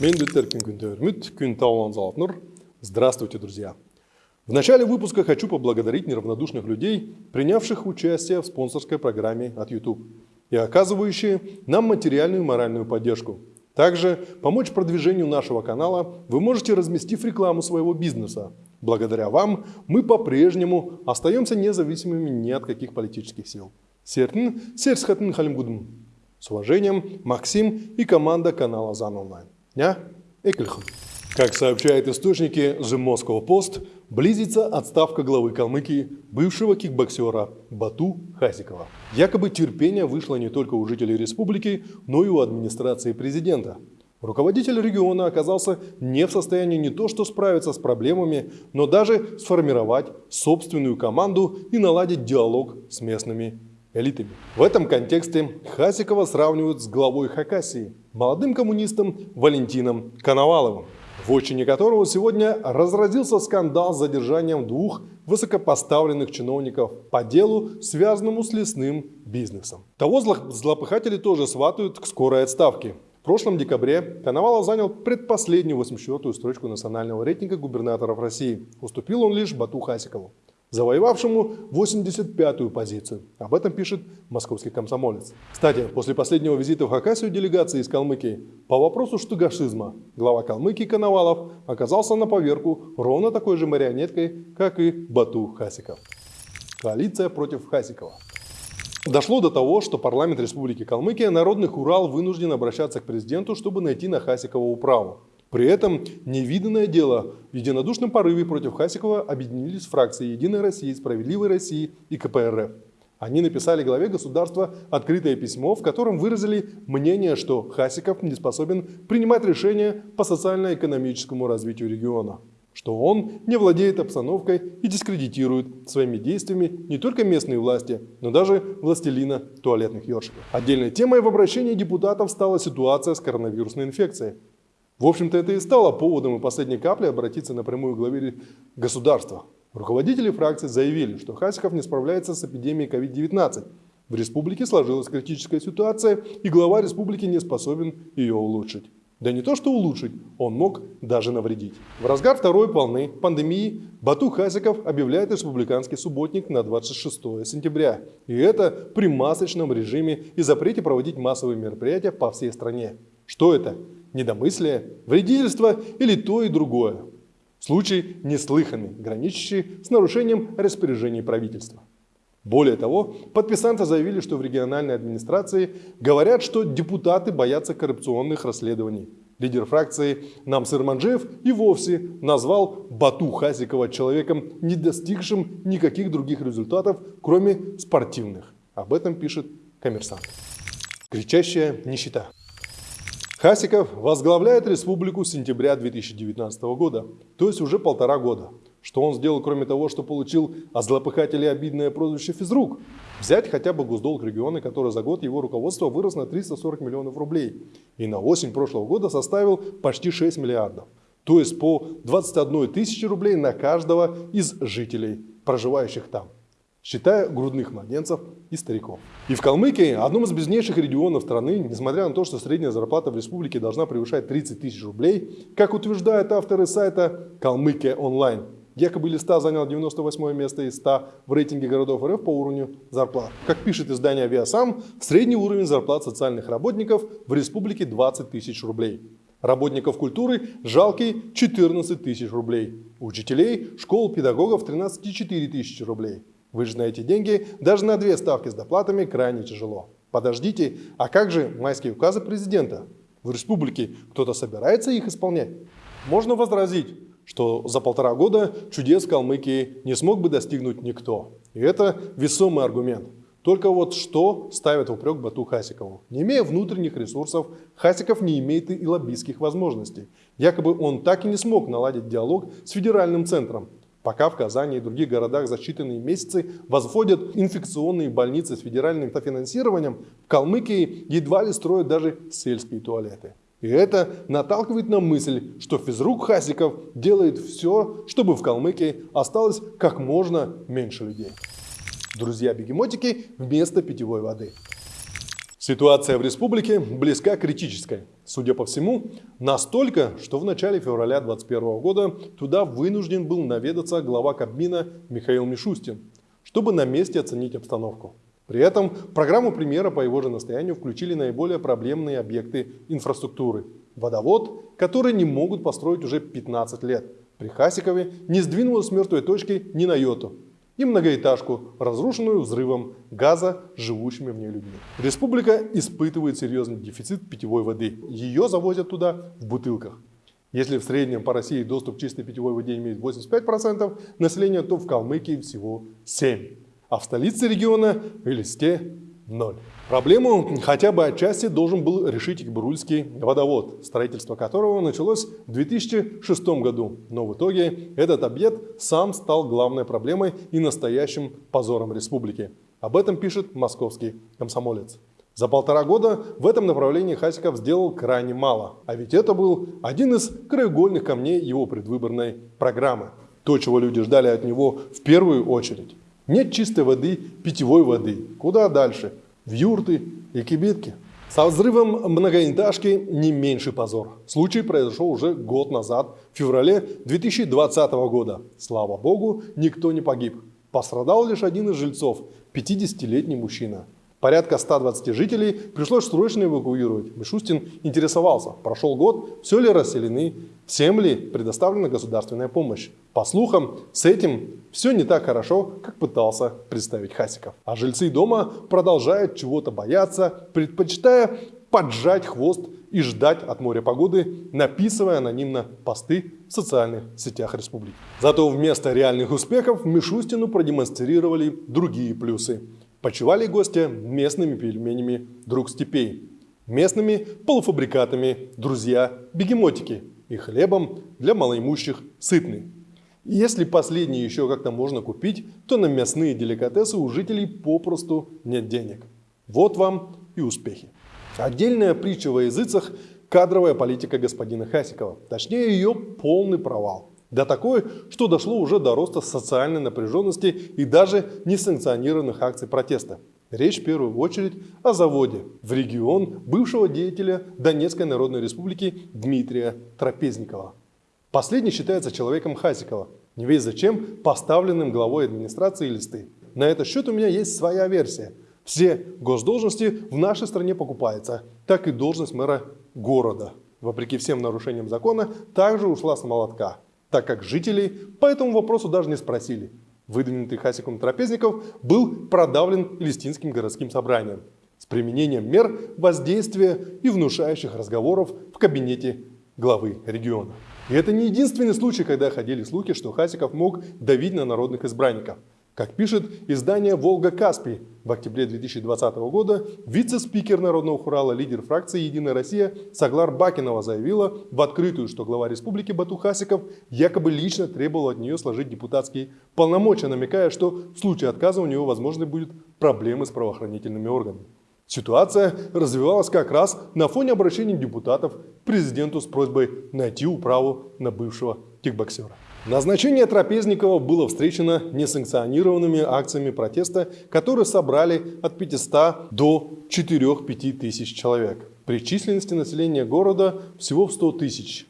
Мендутеркин Күнтөрмүт, Күнтаулан Золотнур. Здравствуйте, друзья! В начале выпуска хочу поблагодарить неравнодушных людей, принявших участие в спонсорской программе от YouTube и оказывающие нам материальную и моральную поддержку. Также помочь продвижению нашего канала вы можете, разместив рекламу своего бизнеса. Благодаря вам мы по-прежнему остаемся независимыми ни от каких политических сил. Сертин, Серсхатын Халимгудм. С уважением, Максим и команда канала ЗАН Онлайн. Ня, Экельхам. Как сообщают источники The Moscow Post, близится отставка главы Калмыкии, бывшего кикбоксера Бату Хасикова. Якобы терпение вышло не только у жителей республики, но и у администрации президента. Руководитель региона оказался не в состоянии не то что справиться с проблемами, но даже сформировать собственную команду и наладить диалог с местными элитами. В этом контексте Хасикова сравнивают с главой Хакасии, молодым коммунистом Валентином Коноваловым в отчине которого сегодня разразился скандал с задержанием двух высокопоставленных чиновников по делу, связанному с лесным бизнесом. Того злопыхатели тоже сватают к скорой отставке. В прошлом декабре Коновалов занял предпоследнюю 84-ю строчку национального рейтинга губернаторов России. Уступил он лишь Бату Хасикову завоевавшему 85-ю позицию. Об этом пишет московский комсомолец. Кстати, после последнего визита в Хакасию делегации из Калмыкии по вопросу штугашизма глава Калмыкии Коновалов оказался на поверку ровно такой же марионеткой, как и Бату Хасиков. Коалиция против Хасикова. Дошло до того, что парламент Республики Калмыкия, Народных Урал вынужден обращаться к президенту, чтобы найти на Хасикова управу. При этом невиданное дело в единодушном порыве против Хасикова объединились фракции «Единой России», «Справедливой России» и КПРФ. Они написали главе государства открытое письмо, в котором выразили мнение, что Хасиков не способен принимать решения по социально-экономическому развитию региона, что он не владеет обстановкой и дискредитирует своими действиями не только местные власти, но даже властелина туалетных ёршиков. Отдельной темой в обращении депутатов стала ситуация с коронавирусной инфекцией. В общем-то, это и стало поводом и последней капли обратиться напрямую к главе государства. Руководители фракции заявили, что Хасиков не справляется с эпидемией COVID-19. В республике сложилась критическая ситуация, и глава республики не способен ее улучшить. Да не то что улучшить, он мог даже навредить. В разгар второй волны пандемии Бату Хасиков объявляет республиканский субботник на 26 сентября. И это при масочном режиме и запрете проводить массовые мероприятия по всей стране. Что это? Недомыслие, вредительство или то и другое. Случай неслыханный, граничащий с нарушением распоряжений правительства. Более того, подписанты заявили, что в региональной администрации говорят, что депутаты боятся коррупционных расследований. Лидер фракции Намсыр Манджиев и вовсе назвал Бату Хасикова человеком, не достигшим никаких других результатов, кроме спортивных. Об этом пишет коммерсант. Кричащая нищета. Хасиков возглавляет республику с сентября 2019 года, то есть уже полтора года. Что он сделал, кроме того, что получил от злопыхателей обидное прозвище физрук? Взять хотя бы госдолг региона, который за год его руководства вырос на 340 миллионов рублей и на осень прошлого года составил почти 6 миллиардов. То есть по 21 тысячи рублей на каждого из жителей, проживающих там считая грудных младенцев и стариков. И в Калмыкии, одном из беднейших регионов страны, несмотря на то, что средняя зарплата в республике должна превышать 30 тысяч рублей, как утверждают авторы сайта «Калмыкия онлайн», Якобы Листа занял 98 место из 100 в рейтинге городов РФ по уровню зарплат. Как пишет издание «Авиасам», средний уровень зарплат социальных работников в республике 20 тысяч рублей. Работников культуры жалкий 14 тысяч рублей. Учителей, школ, педагогов 13,4 тысячи рублей. Вы же на эти деньги даже на две ставки с доплатами крайне тяжело. Подождите, а как же майские указы президента? В республике кто-то собирается их исполнять? Можно возразить, что за полтора года чудес Калмыкии не смог бы достигнуть никто. И это весомый аргумент. Только вот что ставит в упрек Бату Хасикову? Не имея внутренних ресурсов, Хасиков не имеет и лоббистских возможностей. Якобы он так и не смог наладить диалог с федеральным центром, Пока в Казани и других городах за считанные месяцы возводят инфекционные больницы с федеральным финансированием, в Калмыкии едва ли строят даже сельские туалеты. И это наталкивает на мысль, что физрук Хасиков делает все, чтобы в Калмыкии осталось как можно меньше людей. Друзья-бегемотики вместо питьевой воды. Ситуация в республике близка к критической. Судя по всему, настолько, что в начале февраля 2021 года туда вынужден был наведаться глава Кабмина Михаил Мишустин, чтобы на месте оценить обстановку. При этом в программу премьера по его же настоянию включили наиболее проблемные объекты инфраструктуры. Водовод, который не могут построить уже 15 лет. При Хасикове не сдвинулось с мертвой точки ни на йоту и многоэтажку, разрушенную взрывом газа живущими в ней людьми. Республика испытывает серьезный дефицит питьевой воды. Ее завозят туда в бутылках. Если в среднем по России доступ к чистой питьевой воде имеет 85% населения, то в Калмыкии всего 7%. А в столице региона Элисте Ноль. Проблему хотя бы отчасти должен был решить Икбурульский водовод, строительство которого началось в 2006 году. Но в итоге этот объект сам стал главной проблемой и настоящим позором республики. Об этом пишет московский комсомолец. За полтора года в этом направлении Хасиков сделал крайне мало. А ведь это был один из краеугольных камней его предвыборной программы. То, чего люди ждали от него в первую очередь. Нет чистой воды, питьевой воды. Куда дальше? В юрты и кибитки. Со взрывом многоэтажки не меньший позор. Случай произошел уже год назад, в феврале 2020 года. Слава богу, никто не погиб. Пострадал лишь один из жильцов, 50-летний мужчина. Порядка 120 жителей пришлось срочно эвакуировать. Мишустин интересовался, прошел год, все ли расселены, всем ли предоставлена государственная помощь. По слухам, с этим все не так хорошо, как пытался представить Хасиков. А жильцы дома продолжают чего-то бояться, предпочитая поджать хвост и ждать от моря погоды, написывая анонимно посты в социальных сетях республики. Зато вместо реальных успехов Мишустину продемонстрировали другие плюсы. Почивали гости местными пельменями «Друг степей», местными полуфабрикатами «Друзья-бегемотики» и хлебом для малоимущих «Сытный». Если последние еще как-то можно купить, то на мясные деликатесы у жителей попросту нет денег. Вот вам и успехи. Отдельная притча во языцах – кадровая политика господина Хасикова. Точнее, ее полный провал. Да такое, что дошло уже до роста социальной напряженности и даже несанкционированных акций протеста. Речь в первую очередь о заводе в регион бывшего деятеля Донецкой Народной Республики Дмитрия Трапезникова. Последний считается человеком Хасикова, не весь зачем поставленным главой администрации листы. На этот счет у меня есть своя версия. Все госдолжности в нашей стране покупаются, так и должность мэра города. Вопреки всем нарушениям закона, также ушла с молотка так как жителей по этому вопросу даже не спросили. Выдвинутый Хасиком Трапезников был продавлен Листинским городским собранием с применением мер воздействия и внушающих разговоров в кабинете главы региона. И это не единственный случай, когда ходили слухи, что Хасиков мог давить на народных избранников. Как пишет издание «Волга-Каспий», в октябре 2020 года вице-спикер Народного хурала, лидер фракции «Единая Россия» Саглар Бакинова заявила в открытую, что глава республики Бату Хасиков якобы лично требовал от нее сложить депутатские полномочия, намекая, что в случае отказа у него, возможно, будут проблемы с правоохранительными органами. Ситуация развивалась как раз на фоне обращений депутатов к президенту с просьбой найти управу на бывшего кикбоксера. Назначение Трапезникова было встречено несанкционированными акциями протеста, которые собрали от 500 до 4-5 тысяч человек. При численности населения города всего в 100 тысяч.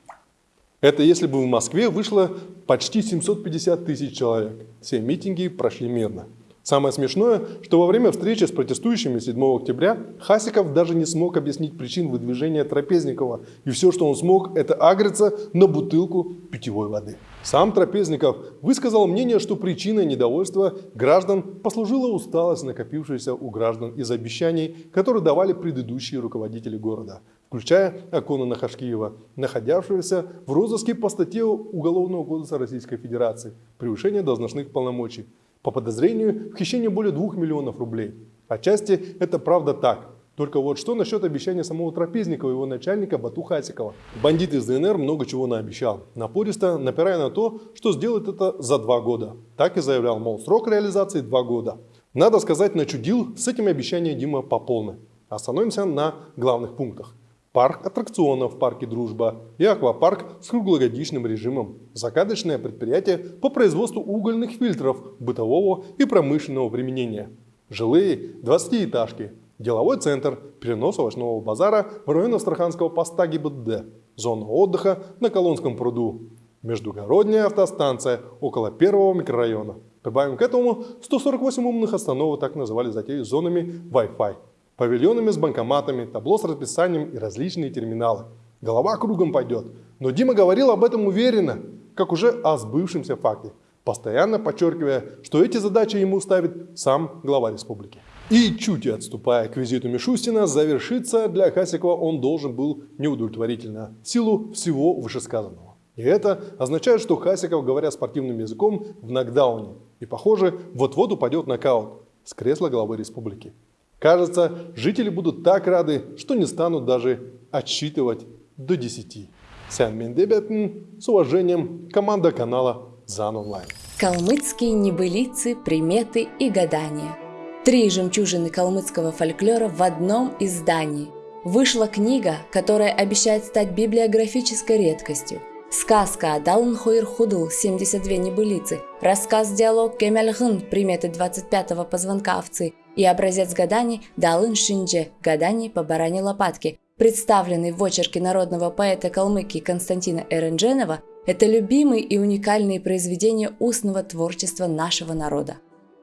Это если бы в Москве вышло почти 750 тысяч человек. Все митинги прошли мирно. Самое смешное, что во время встречи с протестующими 7 октября Хасиков даже не смог объяснить причин выдвижения Трапезникова. И все, что он смог, это агриться на бутылку питьевой воды. Сам Трапезников высказал мнение, что причиной недовольства граждан послужила усталость, накопившаяся у граждан из обещаний, которые давали предыдущие руководители города, включая Акона Нахашкиева, находявшегося в розыске по статье Уголовного кодекса Российской Федерации «Превышение должностных полномочий» по подозрению в хищении более 2 миллионов рублей. Отчасти это правда так. Только вот что насчет обещания самого Трапезникова и его начальника Бату Хасикова? Бандит из ДНР много чего наобещал, напористо напирая на то, что сделает это за два года. Так и заявлял, мол, срок реализации два года. Надо сказать, начудил с этим обещанием Дима по полной. Остановимся на главных пунктах. Парк аттракционов в парке «Дружба» и аквапарк с круглогодичным режимом. Загадочное предприятие по производству угольных фильтров бытового и промышленного применения. Жилые 20-этажки, деловой центр, перенос овощного базара в район Астраханского поста ГИБДД, зона отдыха на Колонском пруду, междугородняя автостанция около первого микрорайона. Прибавим к этому 148 умных остановок, так называли затею зонами Wi-Fi, павильонами с банкоматами, табло с расписанием и различные терминалы. Голова кругом пойдет. Но Дима говорил об этом уверенно, как уже о сбывшемся факте, постоянно подчеркивая, что эти задачи ему ставит сам глава республики. И чуть отступая к визиту Мишустина, завершиться для Хасикова он должен был неудовлетворительно, в силу всего вышесказанного. И это означает, что Хасиков, говоря спортивным языком, в нокдауне. И, похоже, вот-вот упадет нокаут с кресла главы республики. Кажется, жители будут так рады, что не станут даже отсчитывать до 10. Сян Мендебятн, с уважением, команда канала ЗАН Онлайн. Калмыцкие небылицы, приметы и гадания. Три жемчужины калмыцкого фольклора в одном издании. Вышла книга, которая обещает стать библиографической редкостью. Сказка Адалн Хойр Худл 72 небылицы, рассказ-диалог Кемельгын приметы 25-го позвонка овцы и образец гаданий Далын Шиндже гаданий по баране лопатки, представленный в очерке народного поэта Калмыкии Константина Эрендженова, это любимые и уникальные произведения устного творчества нашего народа.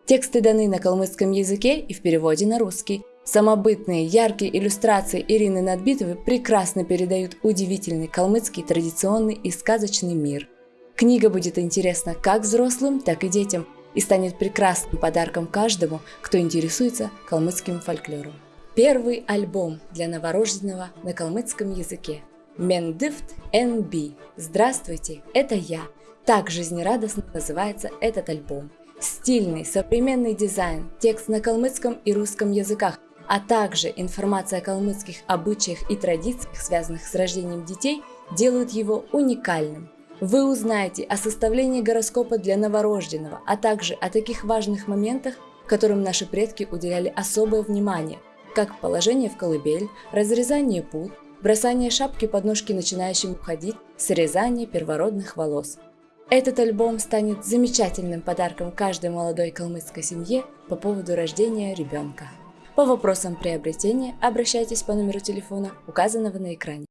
Тексты даны на калмыцком языке и в переводе на русский. Самобытные, яркие иллюстрации Ирины Надбитовой прекрасно передают удивительный калмыцкий традиционный и сказочный мир. Книга будет интересна как взрослым, так и детям и станет прекрасным подарком каждому, кто интересуется калмыцким фольклором. Первый альбом для новорожденного на калмыцком языке. Мендифт NB. Здравствуйте, это я. Так жизнерадостно называется этот альбом. Стильный, современный дизайн, текст на калмыцком и русском языках, а также информация о калмыцких обычаях и традициях, связанных с рождением детей, делают его уникальным. Вы узнаете о составлении гороскопа для новорожденного, а также о таких важных моментах, которым наши предки уделяли особое внимание, как положение в колыбель, разрезание пут, бросание шапки под ножки начинающим уходить, срезание первородных волос. Этот альбом станет замечательным подарком каждой молодой калмыцкой семье по поводу рождения ребенка. По вопросам приобретения обращайтесь по номеру телефона, указанного на экране.